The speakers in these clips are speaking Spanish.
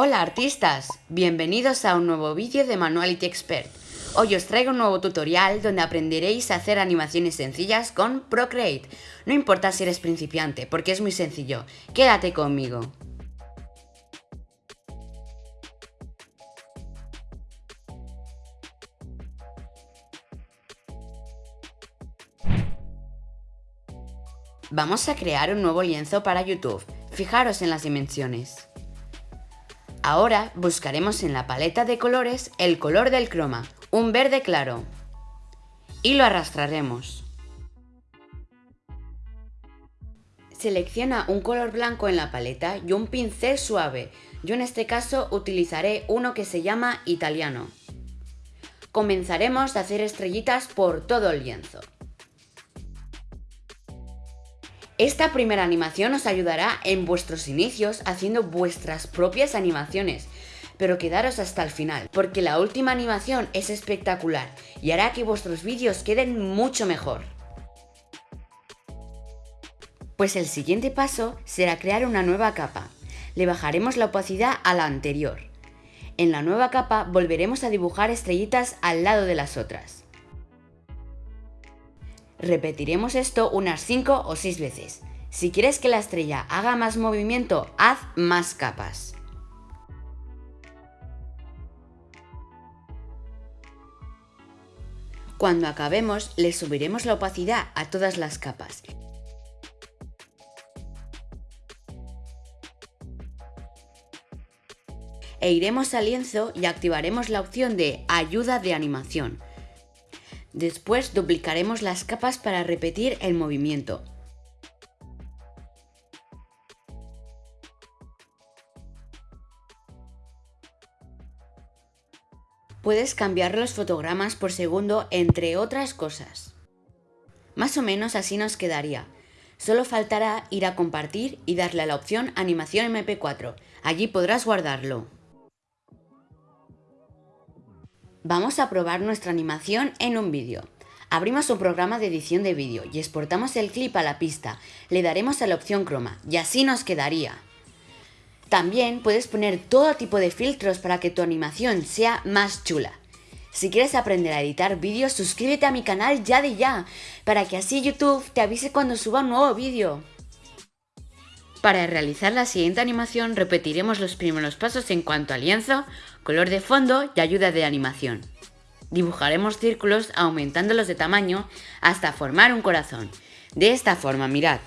Hola artistas, bienvenidos a un nuevo vídeo de Manuality Expert. Hoy os traigo un nuevo tutorial donde aprenderéis a hacer animaciones sencillas con Procreate. No importa si eres principiante, porque es muy sencillo. Quédate conmigo. Vamos a crear un nuevo lienzo para YouTube. Fijaros en las dimensiones. Ahora buscaremos en la paleta de colores el color del croma, un verde claro. Y lo arrastraremos. Selecciona un color blanco en la paleta y un pincel suave. Yo en este caso utilizaré uno que se llama italiano. Comenzaremos a hacer estrellitas por todo el lienzo. Esta primera animación os ayudará en vuestros inicios haciendo vuestras propias animaciones, pero quedaros hasta el final, porque la última animación es espectacular y hará que vuestros vídeos queden mucho mejor. Pues el siguiente paso será crear una nueva capa. Le bajaremos la opacidad a la anterior. En la nueva capa volveremos a dibujar estrellitas al lado de las otras. Repetiremos esto unas 5 o 6 veces. Si quieres que la estrella haga más movimiento, haz más capas. Cuando acabemos, le subiremos la opacidad a todas las capas. E iremos al lienzo y activaremos la opción de Ayuda de animación. Después duplicaremos las capas para repetir el movimiento. Puedes cambiar los fotogramas por segundo entre otras cosas. Más o menos así nos quedaría. Solo faltará ir a compartir y darle a la opción Animación MP4. Allí podrás guardarlo. Vamos a probar nuestra animación en un vídeo. Abrimos un programa de edición de vídeo y exportamos el clip a la pista. Le daremos a la opción croma y así nos quedaría. También puedes poner todo tipo de filtros para que tu animación sea más chula. Si quieres aprender a editar vídeos, suscríbete a mi canal ya de ya, para que así YouTube te avise cuando suba un nuevo vídeo. Para realizar la siguiente animación repetiremos los primeros pasos en cuanto a lienzo, color de fondo y ayuda de animación. Dibujaremos círculos aumentándolos de tamaño hasta formar un corazón. De esta forma, mirad,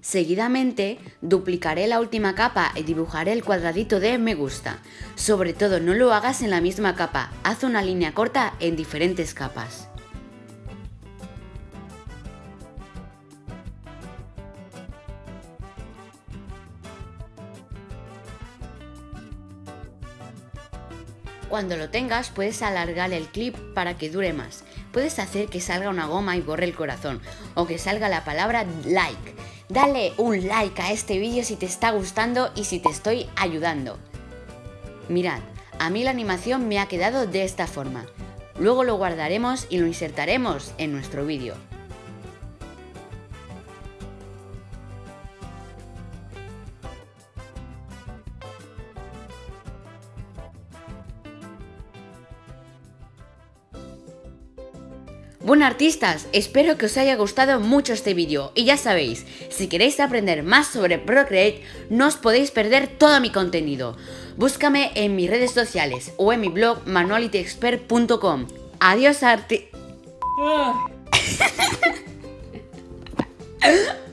Seguidamente, duplicaré la última capa y dibujaré el cuadradito de me gusta. Sobre todo, no lo hagas en la misma capa, haz una línea corta en diferentes capas. Cuando lo tengas puedes alargar el clip para que dure más. Puedes hacer que salga una goma y borre el corazón o que salga la palabra like Dale un like a este vídeo si te está gustando y si te estoy ayudando. Mirad, a mí la animación me ha quedado de esta forma. Luego lo guardaremos y lo insertaremos en nuestro vídeo. Bueno artistas, espero que os haya gustado mucho este vídeo y ya sabéis, si queréis aprender más sobre Procreate no os podéis perder todo mi contenido. Búscame en mis redes sociales o en mi blog manualityexpert.com. Adiós arti...